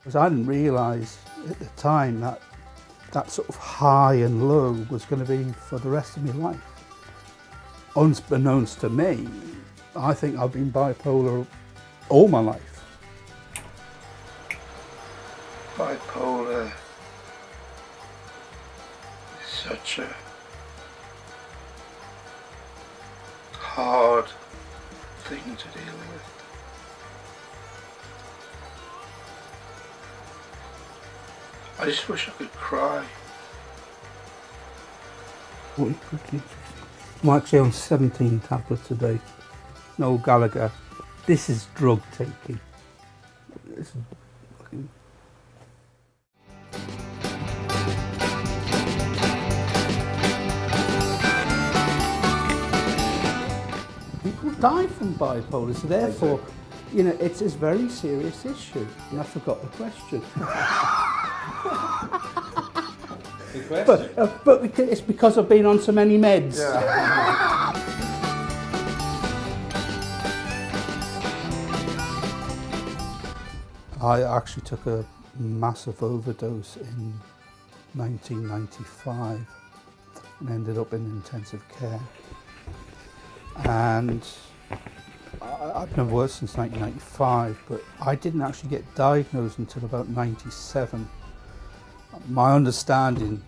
Because I didn't realise at the time that that sort of high and low was going to be for the rest of my life. Unbeknownst to me, I think I've been bipolar all my life. Bipolar is such a hard thing to deal with. I just wish I could cry. Actually on 17 tablets a day. Noel Gallagher. This is drug taking. People die from bipolar, so therefore, you know, it's a very serious issue. And I forgot the question. Good question. But, uh, but because- it's because I've been on so many meds. I actually took a massive overdose in 1995 and ended up in intensive care. And I, I've been worse since 1995, but I didn't actually get diagnosed until about 97. My understanding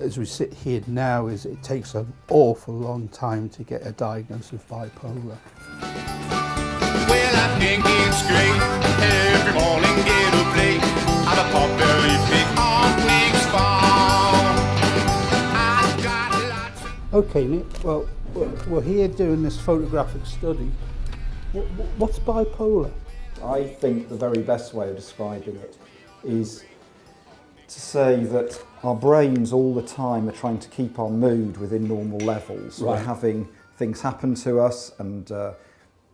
as we sit here now is it takes an awful long time to get a diagnosis of bipolar. Well, I think it's great. Every morning get a play. I'm a potbelly pig on Weeks Farm. I've got lots of Okay, Nick, well, we're we're here doing this photographic study. Wh- wh- What's bipolar? I think the very best way of describing it is to say that our brains all the time are trying to keep our mood within normal levels. We're having things happen to us and uh,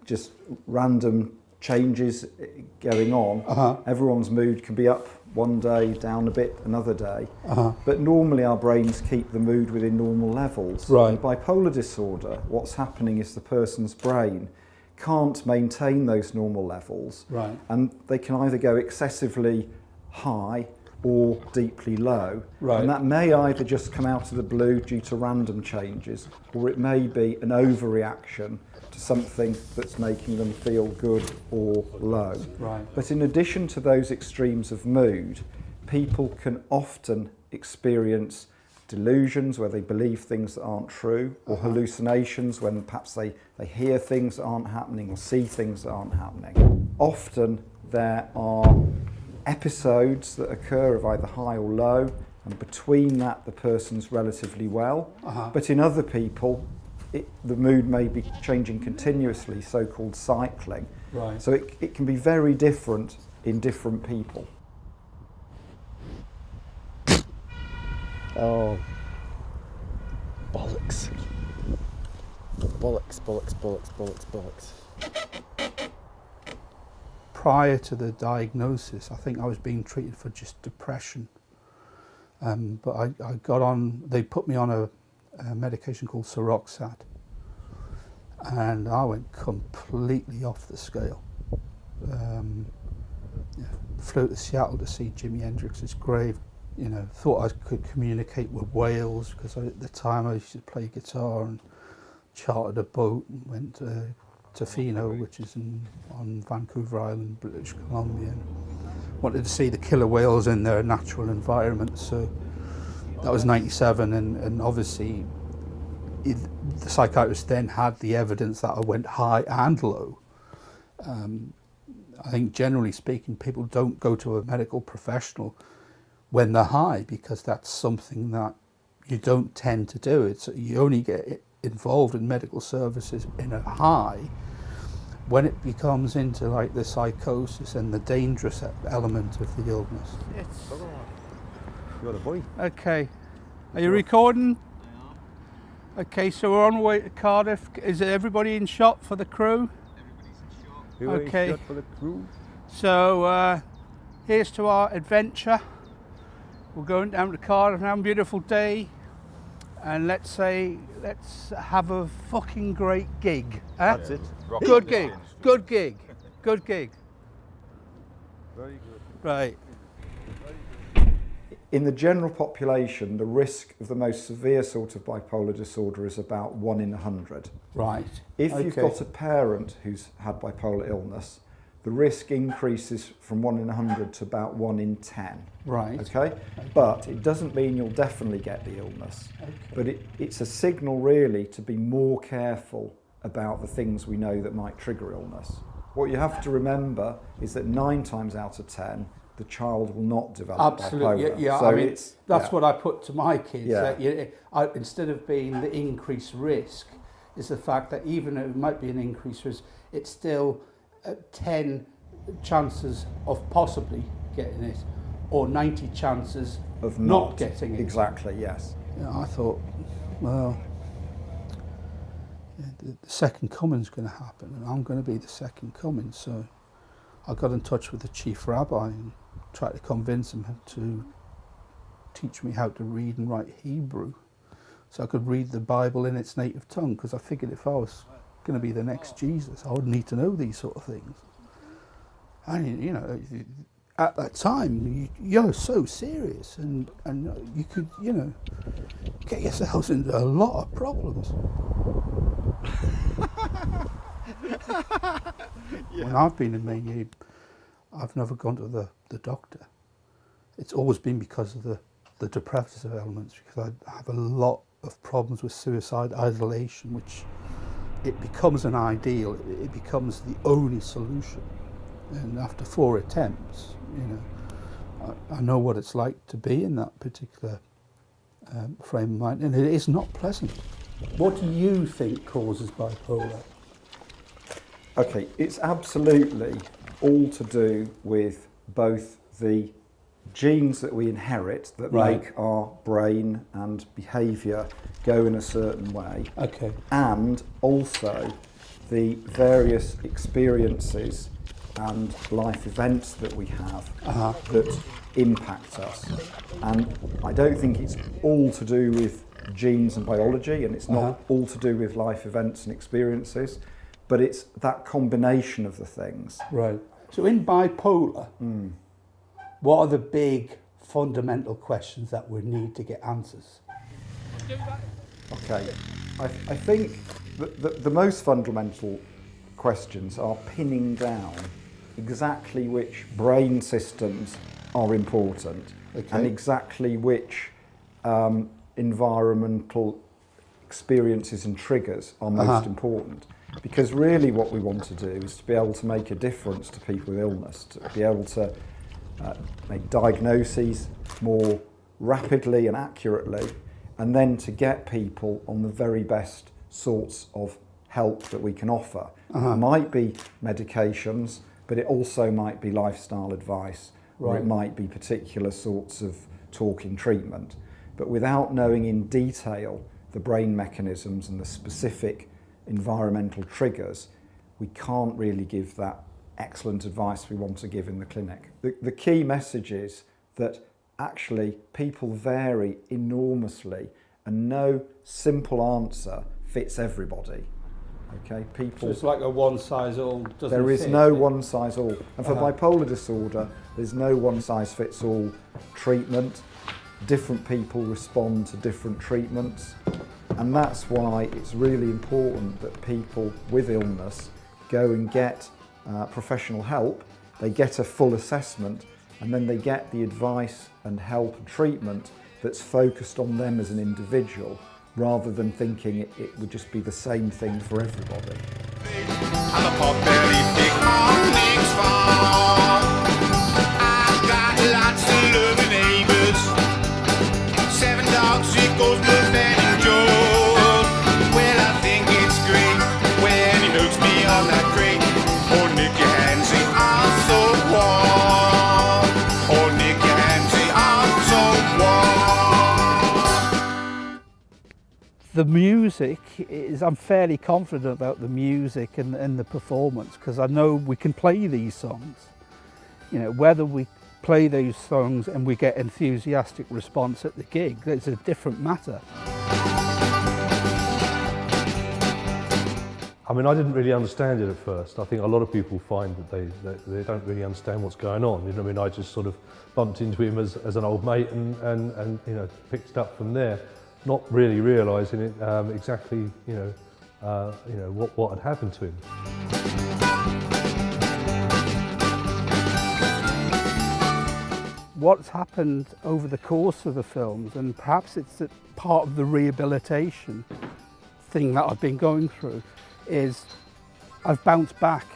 just random changes uh, going on. Uh-huh. Everyone's mood can be up one day, down a bit another day. Uh-huh. But normally our brains keep the mood within normal levels. Right. In bipolar disorder, what's happening is the person's brain can't maintain those normal levels. Right. And they can either go excessively high or deeply low. Right. And that may either just come out of the blue due to random changes, or it may be an overreaction to something that's making them feel good or low. Right. But in addition to those extremes of mood, people can often experience delusions where they believe things that aren't true, or uh-huh. hallucinations when perhaps they, they hear things that aren't happening or see things that aren't happening. Often there are episodes that occur of either high or low, and between that the person's relatively well. Uh-huh. But in other people, it, the mood may be changing continuously, so-called cycling. Right. So it, it can be very different in different people. Oh. Bollocks. Bollocks, bollocks, bollocks, bollocks, bollocks. Prior to the diagnosis, I think I was being treated for just depression. Um, but I, I got on, they put me on a, a medication called Seroxat. And I went completely off the scale. Um, yeah, flew to Seattle to see Jimi Hendrix's grave. You know, thought I could communicate with whales because at the time I used to play guitar and chartered a boat and went to Tofino, which is in, on Vancouver Island, British Columbia. And wanted to see the killer whales in their natural environment. So that was 97 and, and obviously it, the psychiatrist then had the evidence that I went high and low. Um, I think generally speaking, people don't go to a medical professional when they're high because that's something that you don't tend to do. It's you only get involved in medical services in a high when it becomes into like the psychosis and the dangerous element of the illness. You're the boy. Okay. Are you recording? Okay, so we're on our way to Cardiff. Is everybody in shot for the crew? Who are Okay. shot for the crew? So uh, here's to our adventure. We're going down to Cardiff now, beautiful day. And let's say, let's have a fucking great gig. eh? That's it. Good gig, good gig, good gig. Very good. Right. in the general population, the risk of the most severe sort of bipolar disorder is about one in a hundred. Right. If you've got a parent who's had bipolar illness, the risk increases from one in a hundred to about one in ten. Right. Okay? But it doesn't mean you'll definitely get the illness. Okay. But it, it's a signal really to be more careful about the things we know that might trigger illness. What you have to remember is that nine times out of ten, the child will not develop Absolutely. Yeah, bipolar. yeah. So I mean, it's, that's yeah. what I put to my kids. Yeah. that you, I, instead of being the increased risk, is the fact that even though it might be an increased risk, it's still 10 chances of possibly getting it, or 90 chances of not, not, getting it. Exactly, yes. Yeah, I thought, well, the, the second coming's going to happen, and I'm going to be the second coming. So I got in touch with the chief rabbi and tried to convince him to teach me how to read and write Hebrew, so I could read the Bible in its native tongue. Because I figured if I was going to be the next Jesus, I would need to know these sort of things. And you know, at that time, you, you're so serious, and and you could, you know get yourselves into a lot of problems. When I've been in Maine, I've never gone to the, the doctor. It's always been because of the, the depressive elements, because I have a lot of problems with suicide isolation, which it becomes an ideal, it, becomes the only solution. And after four attempts, you know, I, I know what it's like to be in that particular um, frame of mind, and it is not pleasant. What do you think causes bipolar? Okay, it's absolutely all to do with both the genes that we inherit that Right. make our brain and behaviour go in a certain way, Okay. and also the various experiences and life events that we have Uh-huh. that impact us. And I don't think it's all to do with genes and biology, and it's not Uh-huh. all to do with life events and experiences, but it's that combination of the things. Right. So in bipolar, what are the big fundamental questions that we need to get answers? Okay, I, I think the, the, the most fundamental questions are pinning down exactly which brain systems are important and exactly which um, environmental experiences and triggers are most Uh-huh. important. Because really, what we want to do is to be able to make a difference to people with illness, to be able to uh, make diagnoses more rapidly and accurately, and then to get people on the very best sorts of help that we can offer. It might be medications, but it also might be lifestyle advice, or it might be particular sorts of talking treatment. But without knowing in detail the brain mechanisms and the specific environmental triggers, we can't really give that excellent advice we want to give in the clinic. The, the key message is that actually people vary enormously and no simple answer fits everybody. Okay, So people it's like a one size all doesn't there is fit. no one size all. And for Uh-huh. bipolar disorder, there's no one size fits all treatment. Different people respond to different treatments. And that's why it's really important that people with illness go and get uh, professional help. They get a full assessment and then they get the advice and help and treatment that's focused on them as an individual rather than thinking it, it would just be the same thing for everybody. The music is I'm fairly confident about the music and, and the performance because I know we can play these songs. You know, whether we play those songs and we get enthusiastic response at the gig, that's a different matter. I mean, I didn't really understand it at first. I think a lot of people find that they, they don't really understand what's going on. You know, I mean, I just sort of bumped into him as, as an old mate and, and, and, you know, picked it up from there, not really realising it um, exactly, you know, uh, you know, what, what had happened to him. What's happened over the course of the films, and perhaps it's part of the rehabilitation thing that I've been going through, is I've bounced back.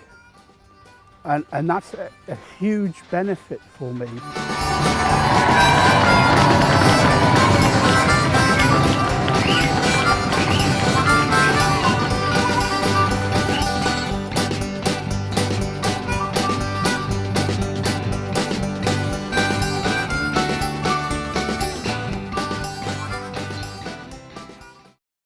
And, and that's a, a huge benefit for me.